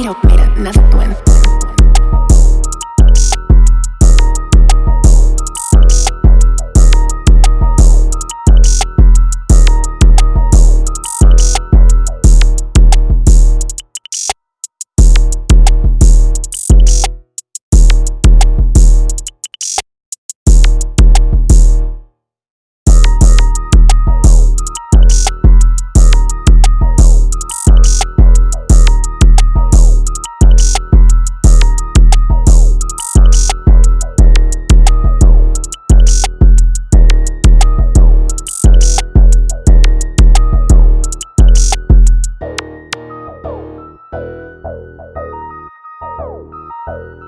Mira, mira, another twin. you.